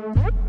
What?